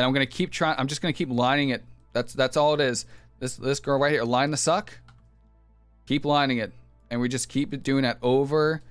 And I'm gonna keep trying. I'm just gonna keep lining it. That's that's all it is. This this girl right here, line the suck. Keep lining it, and we just keep doing that over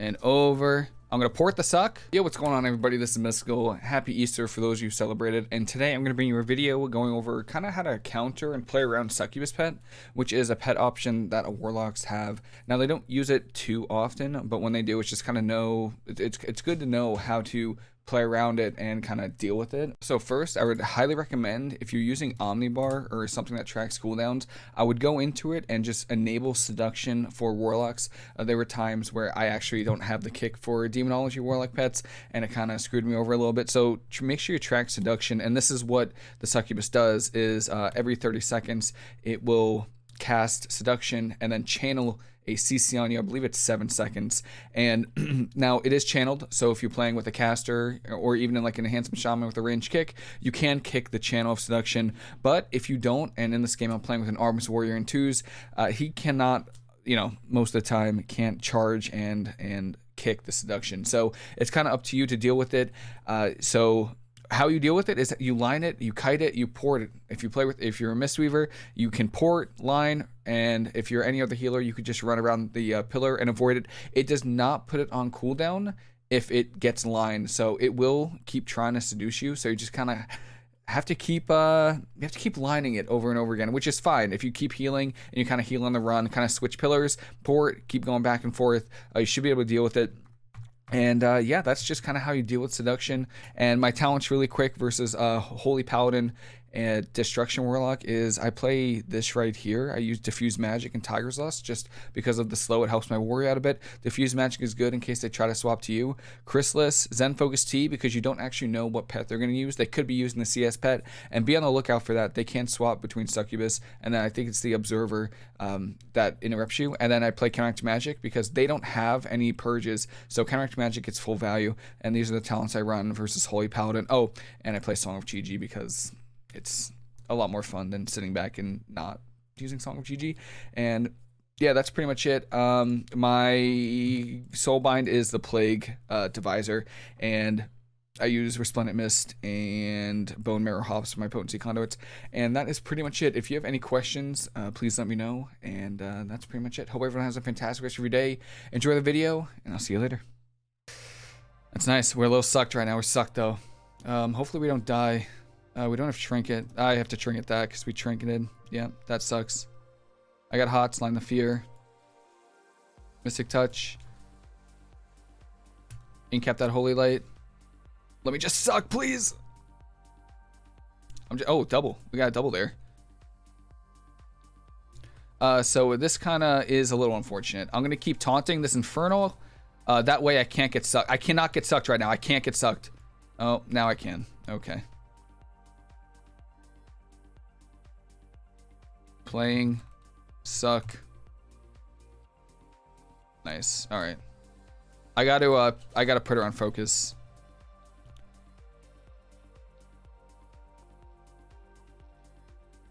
and over I'm gonna port the suck. Yo, what's going on everybody? This is Mystical. Happy Easter for those you who celebrated. And today I'm gonna bring you a video going over kind of how to counter and play around Succubus Pet, which is a pet option that Warlocks have. Now they don't use it too often, but when they do, it's just kind of know, it's, it's good to know how to play around it and kind of deal with it. So first, I would highly recommend if you're using Omnibar or something that tracks cooldowns, I would go into it and just enable seduction for warlocks. Uh, there were times where I actually don't have the kick for demonology warlock pets and it kind of screwed me over a little bit. So make sure you track seduction and this is what the succubus does is uh, every 30 seconds it will cast seduction and then channel a CC on you. I believe it's seven seconds. And now it is channeled. So if you're playing with a caster or even in like an enhancement shaman with a range kick, you can kick the channel of seduction. But if you don't, and in this game I'm playing with an arms warrior in twos, uh, he cannot, you know, most of the time can't charge and and kick the seduction. So it's kind of up to you to deal with it. Uh, so how you deal with it is you line it, you kite it, you port it. If you play with, if you're a Mistweaver, you can port, line, and if you're any other healer, you could just run around the uh, pillar and avoid it. It does not put it on cooldown if it gets lined, so it will keep trying to seduce you. So you just kind of have to keep uh you have to keep lining it over and over again, which is fine if you keep healing and you kind of heal on the run, kind of switch pillars, port, keep going back and forth. Uh, you should be able to deal with it. And uh, yeah, that's just kind of how you deal with seduction. And my talents really quick versus uh, Holy Paladin and Destruction Warlock is I play this right here. I use Diffuse Magic and Tiger's Lust just because of the slow. It helps my warrior out a bit. Diffuse Magic is good in case they try to swap to you. Chrysalis, Zen Focus Tea because you don't actually know what pet they're going to use. They could be using the CS pet and be on the lookout for that. They can swap between Succubus and then I think it's the Observer um, that interrupts you. And then I play Counteract Magic because they don't have any purges. So Counteract Magic gets full value and these are the talents I run versus Holy Paladin. Oh, and I play Song of Chi-Ji because it's a lot more fun than sitting back and not using Song of Chi-Ji. And yeah, that's pretty much it. Um, my Soulbind is the Plague uh, Deviser, and I use Resplendent Mist and Bone Marrow Hops for my potency conduits. And that is pretty much it. If you have any questions, uh, please let me know. And uh, that's pretty much it. Hope everyone has a fantastic rest of your day. Enjoy the video, and I'll see you later. That's nice. We're a little sucked right now. We're sucked, though. Um, hopefully we don't die. Uh, we don't have trinket. I have to trinket that because we trinketed. Yeah, that sucks. I got hots, line the fear. Mystic touch. Incap that holy light. Let me just suck, please. I'm just, oh, double. We got a double there. Uh, so this kind of is a little unfortunate. I'm going to keep taunting this Infernal. Uh, that way I can't get sucked. I cannot get sucked right now. I can't get sucked. Oh, now I can. Okay. Playing. Suck. Nice. All right. I got to uh I got to put her on focus.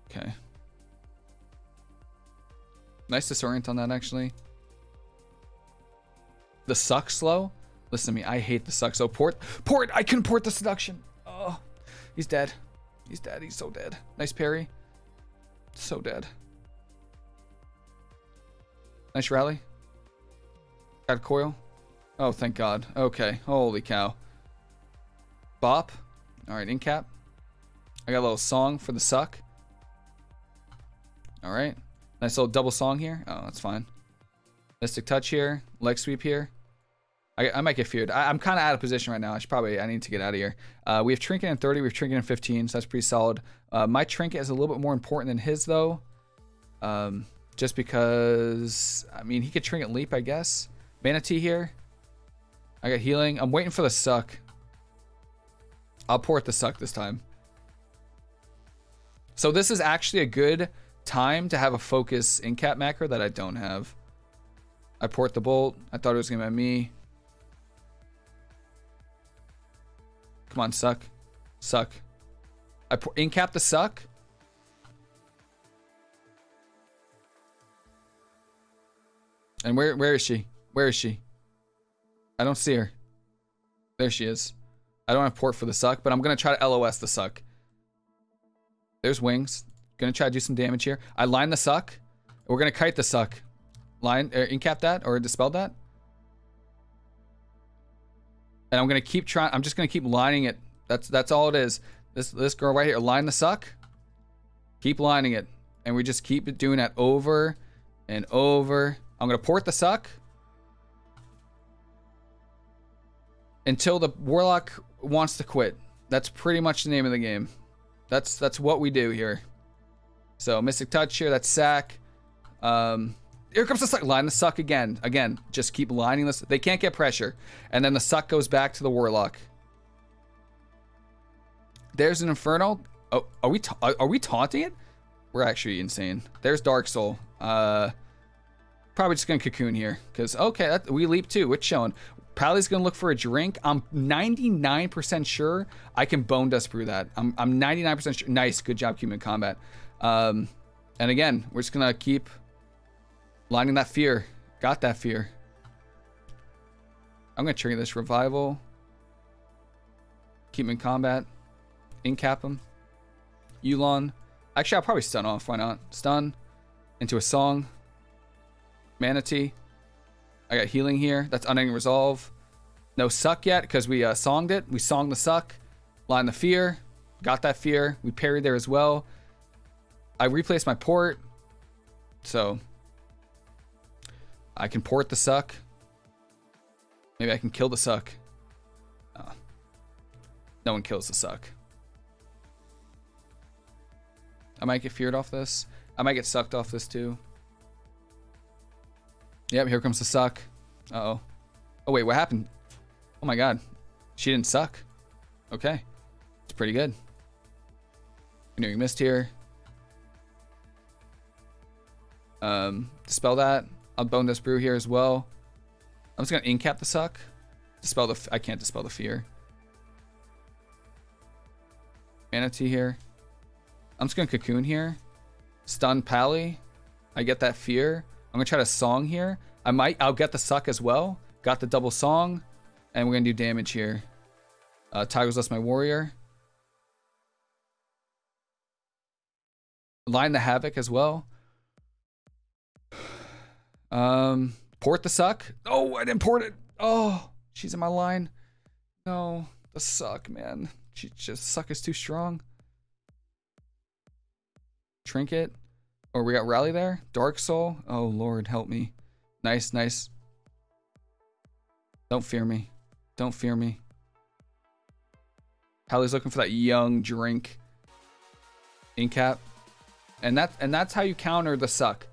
Okay. Nice disorient on that actually. The suck slow? Listen to me, I hate the suck. So port port I can port the seduction. Oh he's dead. He's dead, he's so dead. Nice parry. So dead. Nice rally. Got a coil. Oh, thank God. Okay. Holy cow. Bop. All right, in cap. I got a little song for the suck. All right. Nice little double song here. Oh, that's fine. Mystic touch here. Leg sweep here. I, I might get feared. I, am kind of out of position right now. I should probably, I need to get out of here. Uh, we have Trinket in 30. We have Trinket in 15, so that's pretty solid. Uh, my Trinket is a little bit more important than his, though. Um, just because, I mean, he could Trinket Leap, I guess. Mana Tea here. I got healing. I'm waiting for the suck. I'll port the suck this time. So this is actually a good time to have a focus in cap macro that I don't have. I port the bolt. I thought it was going to be me. Come on, suck. Suck. I incap the suck. And where where is she? Where is she? I don't see her. There she is. I don't have port for the suck, but I'm gonna try to LOS the suck. There's wings. Gonna try to do some damage here. I line the suck. We're gonna kite the suck. Line, uh, incap that or dispel that. And I'm gonna keep trying. I'm just gonna keep lining it. That's that's all it is. This this girl right here. Line the suck. Keep lining it, and we just keep doing that over and over. I'm gonna port the suck until the warlock wants to quit. That's pretty much the name of the game. That's that's what we do here. So Mystic Touch here, that's sack. Um, here comes the suck. Line the suck again. Again, just keep lining this. They can't get pressure. And then the suck goes back to the Warlock. There's an Inferno. Oh, are we are we taunting it? We're actually insane. There's Dark Soul. Uh, probably just gonna cocoon here because okay, that, we leap too. It's showing? Pally's gonna look for a drink. I'm 99% sure I can Bonedust Brew that. I'm I'm 99% sure. Nice, good job, human combat. Um, and again, we're just gonna keep lining that fear. Got that fear. I'm gonna trigger this revival. Keep him in combat. Incap him. Yu'lon. Actually, I'll probably stun off. Why not? Stun. Into a song. Mana Tea. I got healing here. That's unending resolve. No suck yet because we uh, songed it. We songed the suck. Line the fear. Got that fear. We parried there as well. I replaced my port. So I can port the suck. Maybe I can kill the suck. Oh. No one kills the suck. I might get feared off this. I might get sucked off this too. Yep, here comes the suck. Uh oh Oh, wait, what happened? Oh my god. She didn't suck. Okay. It's pretty good. Renewing Mist here. Um, dispel that. I'll bone this brew here as well. I'm just gonna incap the suck. Dispel the. I can't dispel the fear. Mana Tea here. I'm just gonna cocoon here. Stun Pally. I get that fear. I'm gonna try to song here. I might. I'll get the suck as well. Got the double song, and we're gonna do damage here. Uh, Tiger's Lust my warrior. Line the havoc as well. Um, port the suck. Oh, I didn't port it. Oh, she's in my line. No, the suck, man. She just suck is too strong. Trinket. Oh, we got rally there. Dark soul. Oh lord, help me. Nice, nice. Don't fear me. Don't fear me. Hallie's looking for that young drink. Incap. And that and that's how you counter the suck.